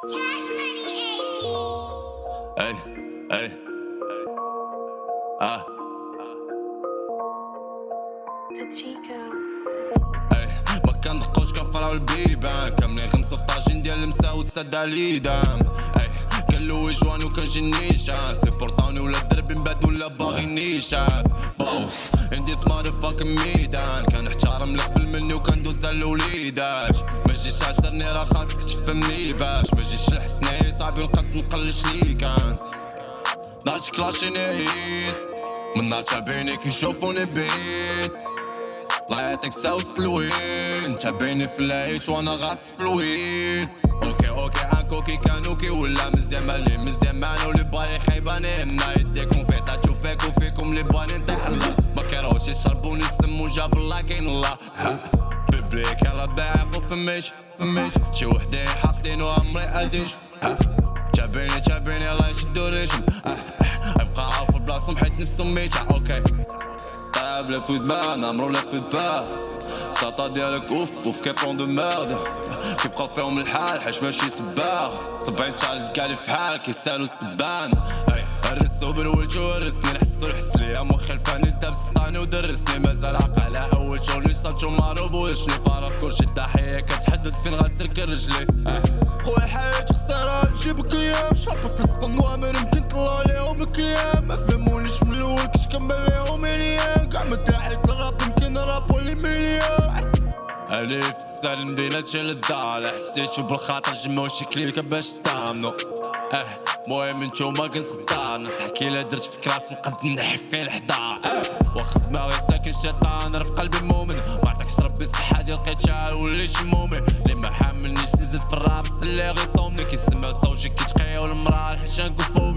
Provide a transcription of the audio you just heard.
Hey, hey. Ah. ما كندقوش كنفرعو البيبان كاملين غمسو في طاجين ديال المسا والسد عليدام اي كنلوي جوان وكنجي نيشان سي بورطاني ولا الدربي مباد ولا باغي نيشان بوس ان ديس مادر فاكن ميدان كنحترم لك بالمني وكندوز على الوليدات جيش عشرني راه خاصك تفهمني باش ما جيش لحسني صعيب نقد نقلش ليكان ناش كلاشيني عيد من نهار تابعيني كيشوفوني بعيد. الله يعطيك ساوس الوين تابعيني في العيش وأنا غاطس في الوين أوكي أوكي عاكوكي كانوكي ولا مزيان مالي مزيان معنا واللي بالي خيباني. هنا يديكم في طاتو فيك وفيكم اللي باني نطيح الله. ما كيروش يشربوني السم وجاب الله كاين الله. ببريك يلا باعق وفميش فميش شي وحدين حاطين وعمري اديش ها تابعيني تابعيني يلا يشدو ريشم أه، أه، أبقى عارف البلاصة حيت نفسهم ميتة أوكي. foot bas, نعمرو le foot pas ساطا ديالك أوف أوف كيبون دو ميرد. كيبقاو فيهم الحال حيت ماشي سباغ. سبعين شحال كالي في حال كيسالو السبان. أي، هرسو بالوجه ورسني الحس والحس لي يا مخي الفاني انت بسطاني ودرسني. مازال على أول شغل صابتو معروف وشني فارا في كلشي الضحية كتحدد فين غنسلك رجلي. أي. خويا حياتي خسارة نجيبك أيام. شربك تسقم وأمر يمكن طلع عليهم الكيام ما فهمونيش من الأول كيش كمل ليهم مليان كاع ما داعيك الراب يمكن راب ولي مليان علي في السال مدينة شال الدار. حسيت بالخاطر جمعوا شكلي باش تامنو. أه. مهم نتوما كنصدع ناس حكي لا درت في كراس نقد نحف فيه الحضار آه واخد دماغي ساكن شيطان راه في قلبي مؤمن. ما عطاكش ربي الصحة ديال لقيت شحال وليت مؤمن؟ اللي ما حاملنيش نزيد في الراب اللي غيصومني كيسمعو صوتي كيتقيا والمراه الحشان كوفوبي